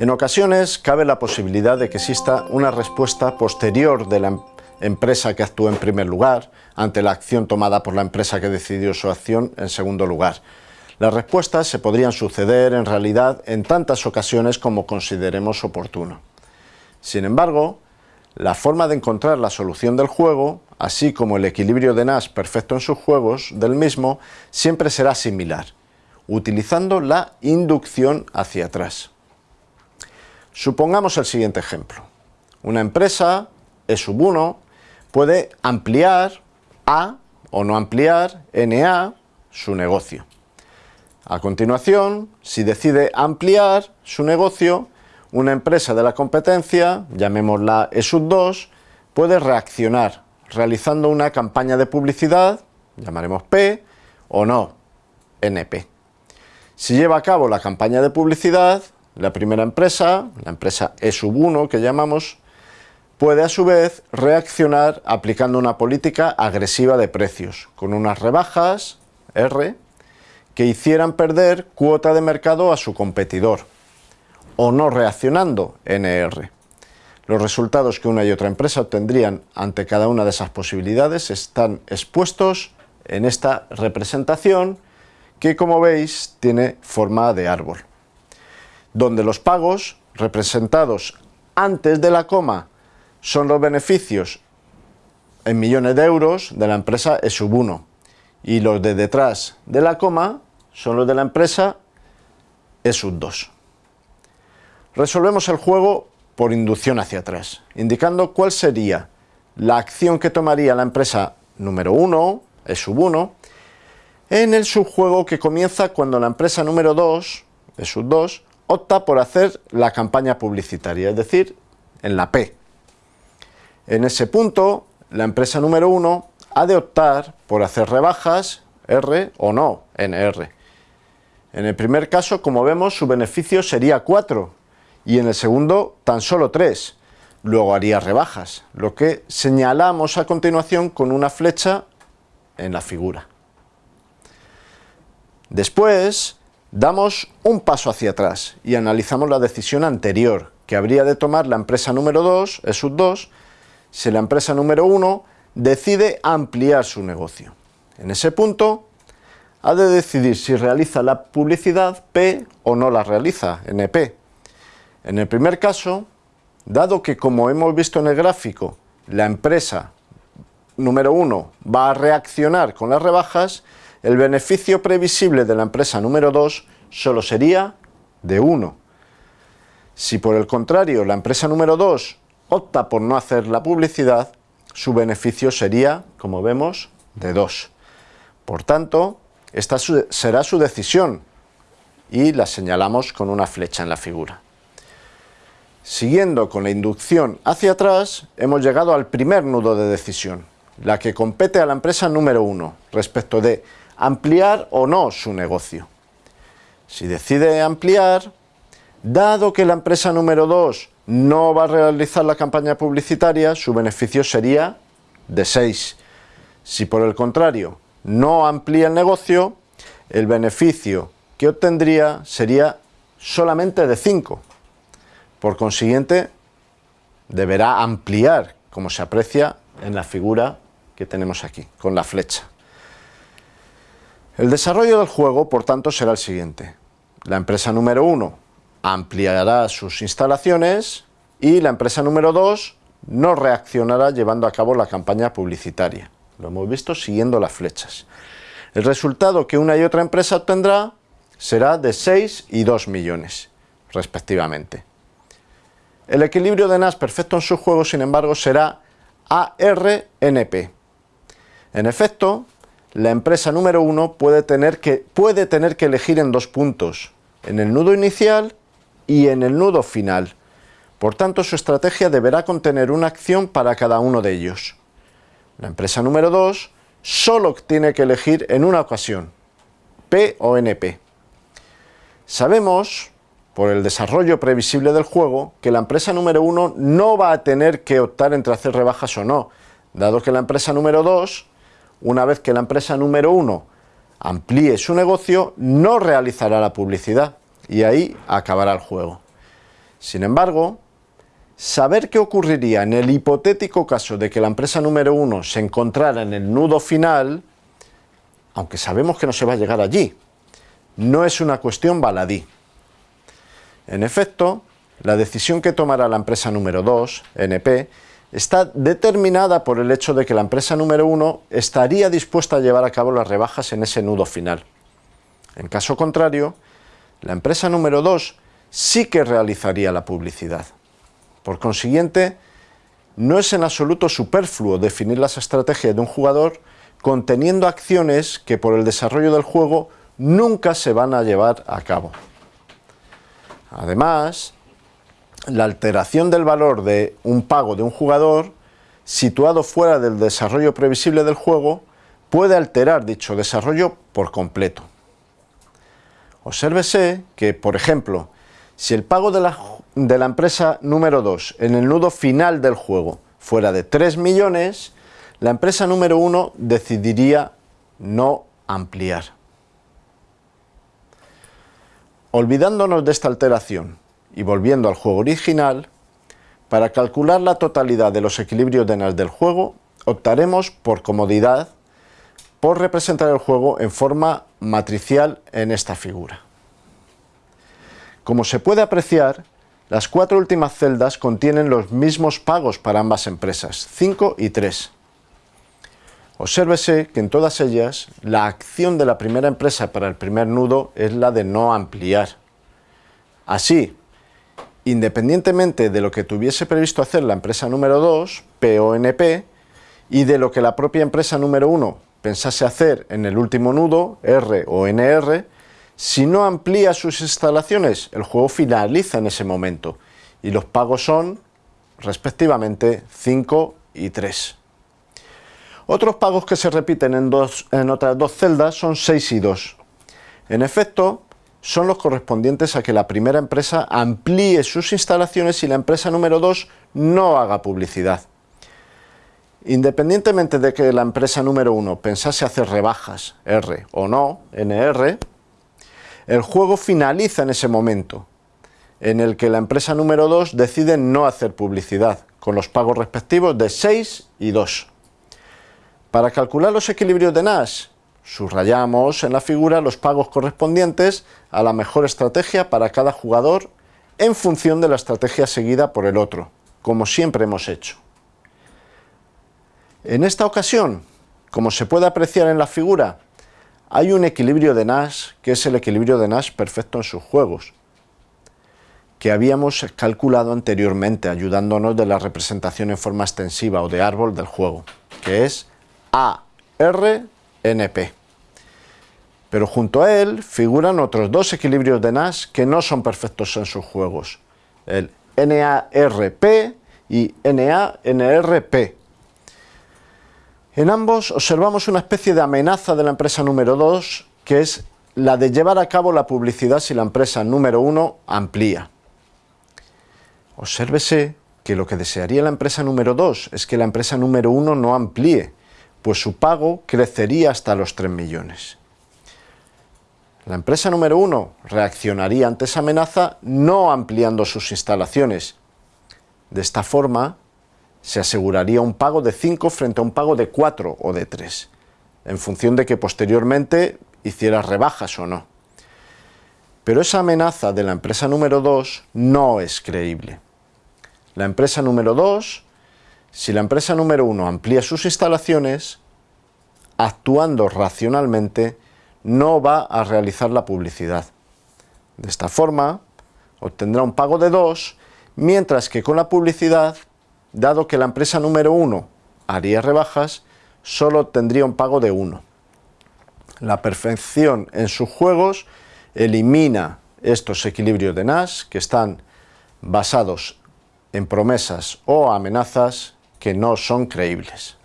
En ocasiones cabe la posibilidad de que exista una respuesta posterior de la em-, empresa que actuó en primer lugar ante la acción tomada por la empresa que decidió su acción en segundo lugar. Las respuestas se podrían suceder en realidad en tantas ocasiones como consideremos oportuno. Sin embargo, la forma de encontrar la solución del juego, así como el equilibrio de Nash perfecto en sus juegos del mismo, siempre será similar, utilizando la inducción hacia atrás. Supongamos el siguiente ejemplo. Una empresa, E sub 1, puede ampliar A o no ampliar NA su negocio. A continuación, si decide ampliar su negocio, una empresa de la competencia, llamémosla E sub 2, puede reaccionar realizando una campaña de publicidad, llamaremos P, o no, NP. Si lleva a cabo la campaña de publicidad, la primera empresa, la empresa E sub 1 que llamamos, puede a su vez reaccionar aplicando una política agresiva de precios, con unas rebajas, R, que hicieran perder cuota de mercado a su competidor, o no reaccionando, NR. Los resultados que una y otra empresa obtendrían ante cada una de esas posibilidades están expuestos en esta representación que como veis tiene forma de árbol, donde los pagos representados antes de la coma son los beneficios en millones de euros de la empresa E sub 1 y los de detrás de la coma son los de la empresa E sub 2. Resolvemos el juego por inducción hacia atrás, indicando cuál sería la acción que tomaría la empresa número 1, E sub 1, en el subjuego que comienza cuando la empresa número 2, E sub 2, opta por hacer la campaña publicitaria, es decir, en la P. En ese punto, la empresa número 1 ha de optar por hacer rebajas R o no, NR. En el primer caso, como vemos, su beneficio sería 4 y en el segundo tan solo 3. Luego haría rebajas, lo que señalamos a continuación con una flecha en la figura. Después, damos un paso hacia atrás y analizamos la decisión anterior que habría de tomar la empresa número 2, e sub 2, si la empresa número 1 decide ampliar su negocio. En ese punto, ha de decidir si realiza la publicidad P o no la realiza, NP. En el primer caso, dado que como hemos visto en el gráfico, la empresa número 1 va a reaccionar con las rebajas, el beneficio previsible de la empresa número 2 solo sería de 1. Si por el contrario la empresa número 2 opta por no hacer la publicidad, su beneficio sería, como vemos, de 2. Por tanto, esta será su decisión y la señalamos con una flecha en la figura. Siguiendo con la inducción hacia atrás, hemos llegado al primer nudo de decisión, la que compete a la empresa número 1, respecto de ampliar o no su negocio. Si decide ampliar, dado que la empresa número 2 no va a realizar la campaña publicitaria, su beneficio sería de 6. Si por el contrario no amplía el negocio, el beneficio que obtendría sería solamente de 5. Por consiguiente, deberá ampliar, como se aprecia en la figura que tenemos aquí, con la flecha. El desarrollo del juego, por tanto, será el siguiente. La empresa número 1 ampliará sus instalaciones y la empresa número 2 no reaccionará llevando a cabo la campaña publicitaria. Lo hemos visto siguiendo las flechas. El resultado que una y otra empresa obtendrá será de 6 y 2 millones, respectivamente. El equilibrio de Nash perfecto en su juego, sin embargo, será ARNP. En efecto, la empresa número 1 puede tener, que, puede tener que elegir en dos puntos, en el nudo inicial y en el nudo final. Por tanto, su estrategia deberá contener una acción para cada uno de ellos. La empresa número 2 solo tiene que elegir en una ocasión, P o NP. Sabemos, por el desarrollo previsible del juego, que la empresa número 1 no va a tener que optar entre hacer rebajas o no, dado que la empresa número 2 una vez que la empresa número uno amplíe su negocio, no realizará la publicidad y ahí acabará el juego. Sin embargo, saber qué ocurriría en el hipotético caso de que la empresa número uno se encontrara en el nudo final, aunque sabemos que no se va a llegar allí, no es una cuestión baladí. En efecto, la decisión que tomará la empresa número 2, NP, está determinada por el hecho de que la empresa número 1 estaría dispuesta a llevar a cabo las rebajas en ese nudo final. En caso contrario, la empresa número 2 sí que realizaría la publicidad. Por consiguiente, no es en absoluto superfluo definir las estrategias de un jugador conteniendo acciones que por el desarrollo del juego nunca se van a llevar a cabo. Además, la alteración del valor de un pago de un jugador situado fuera del desarrollo previsible del juego puede alterar dicho desarrollo por completo. Obsérvese que, por ejemplo, si el pago de la, empresa número 2 en el nudo final del juego fuera de 3 millones, la empresa número 1 decidiría no ampliar. Olvidándonos de esta alteración y volviendo al juego original, para calcular la totalidad de los equilibrios de NAS del juego, optaremos por comodidad por representar el juego en forma matricial en esta figura. Como se puede apreciar, las cuatro últimas celdas contienen los mismos pagos para ambas empresas, 5 y 3. Obsérvese que en todas ellas la acción de la primera empresa para el primer nudo es la de no ampliar. Así, independientemente de lo que tuviese previsto hacer la empresa número 2, PONP, y de lo que la propia empresa número 1 pensase hacer en el último nudo, R o NR, si no amplía sus instalaciones, el juego finaliza en ese momento y los pagos son, respectivamente, 5 y 3. Otros pagos que se repiten en, otras dos celdas son 6 y 2. En efecto, son los correspondientes a que la primera empresa amplíe sus instalaciones y la empresa número 2 no haga publicidad. Independientemente de que la empresa número 1 pensase hacer rebajas, R o no, NR, el juego finaliza en ese momento, en el que la empresa número 2 decide no hacer publicidad, con los pagos respectivos de 6 y 2. Para calcular los equilibrios de Nash, Subrayamos en la figura los pagos correspondientes a la mejor estrategia para cada jugador en función de la estrategia seguida por el otro, como siempre hemos hecho. En esta ocasión, como se puede apreciar en la figura, hay un equilibrio de Nash que es el equilibrio de Nash perfecto en sus juegos, que habíamos calculado anteriormente ayudándonos de la representación en forma extensiva o de árbol del juego, que es AR NP. Pero junto a él figuran otros dos equilibrios de Nash que no son perfectos en sus juegos, el NARP y NANRP. En ambos observamos una especie de amenaza de la empresa número 2, que es la de llevar a cabo la publicidad si la empresa número 1 amplía. Obsérvese que lo que desearía la empresa número 2 es que la empresa número 1 no amplíe, pues su pago crecería hasta los 3 millones. La empresa número 1 reaccionaría ante esa amenaza no ampliando sus instalaciones. De esta forma, se aseguraría un pago de 5 frente a un pago de 4 o de 3, en función de que posteriormente hiciera rebajas o no. Pero esa amenaza de la empresa número 2 no es creíble. La empresa número 2 si la empresa número uno amplía sus instalaciones, actuando racionalmente, no va a realizar la publicidad. De esta forma, obtendrá un pago de 2, mientras que con la publicidad, dado que la empresa número 1 haría rebajas, solo tendría un pago de 1. La perfección en sus juegos elimina estos equilibrios de Nash que están basados en promesas o amenazas que no son creíbles.